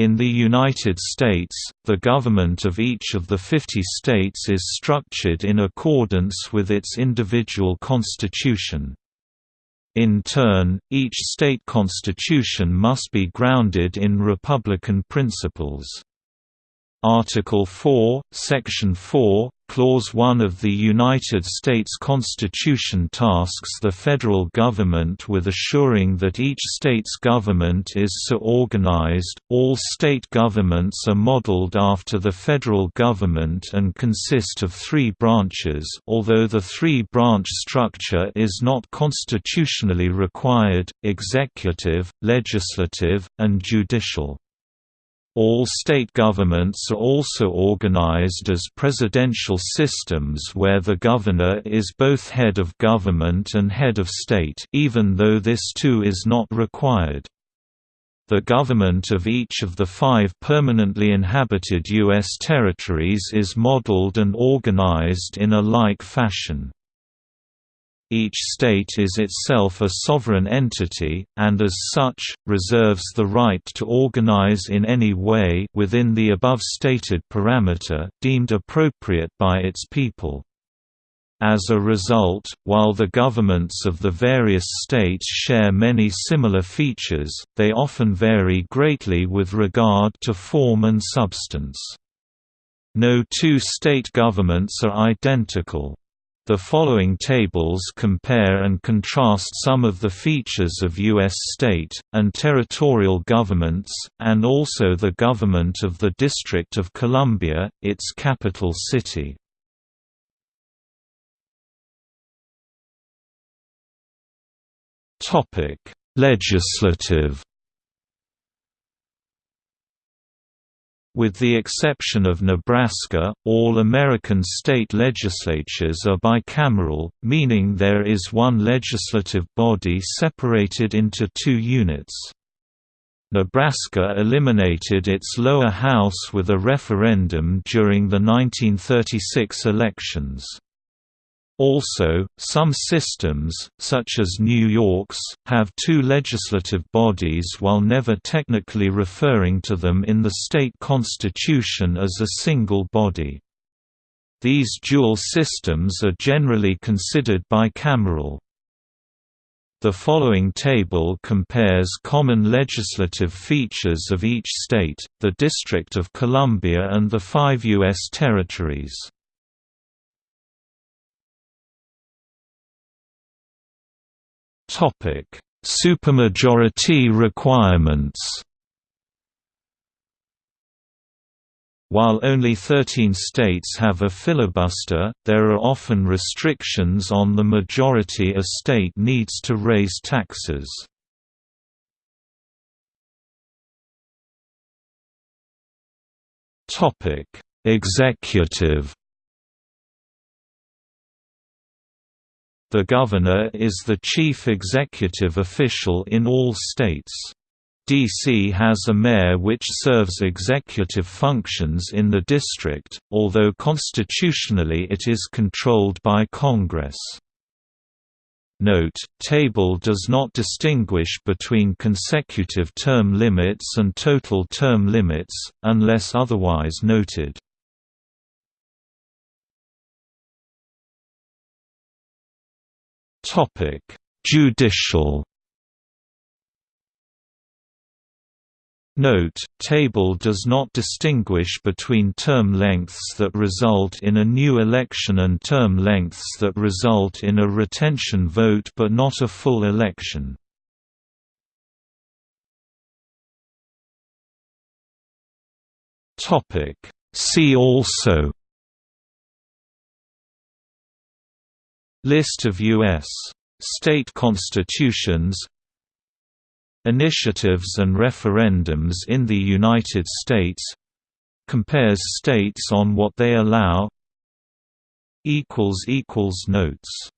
In the United States, the government of each of the 50 states is structured in accordance with its individual constitution. In turn, each state constitution must be grounded in republican principles. Article 4, Section 4, Clause 1 of the United States Constitution tasks the federal government with assuring that each state's government is so organized. All state governments are modeled after the federal government and consist of three branches although the three-branch structure is not constitutionally required, executive, legislative, and judicial. All state governments are also organized as presidential systems where the governor is both head of government and head of state even though this too is not required. The government of each of the five permanently inhabited U.S. territories is modeled and organized in a like fashion. Each state is itself a sovereign entity, and as such, reserves the right to organize in any way within the above stated parameter deemed appropriate by its people. As a result, while the governments of the various states share many similar features, they often vary greatly with regard to form and substance. No two state governments are identical. The following tables compare and contrast some of the features of U.S. state, and territorial governments, and also the government of the District of Columbia, its capital city. Legislative With the exception of Nebraska, all American state legislatures are bicameral, meaning there is one legislative body separated into two units. Nebraska eliminated its lower house with a referendum during the 1936 elections. Also, some systems, such as New York's, have two legislative bodies while never technically referring to them in the state constitution as a single body. These dual systems are generally considered bicameral. The following table compares common legislative features of each state, the District of Columbia and the five U.S. territories. Topic: Supermajority requirements. While only 13 states have a filibuster, there are often restrictions on the majority a state needs to raise taxes. Executive The governor is the chief executive official in all states. D.C. has a mayor which serves executive functions in the district, although constitutionally it is controlled by Congress. Note, table does not distinguish between consecutive term limits and total term limits, unless otherwise noted. Topic: Judicial. Note, table does not distinguish between term lengths that result in a new election and term lengths that result in a retention vote but not a full election. See also List of U.S. state constitutions. Initiatives and referendums in the United States. Compares states on what they allow. Notes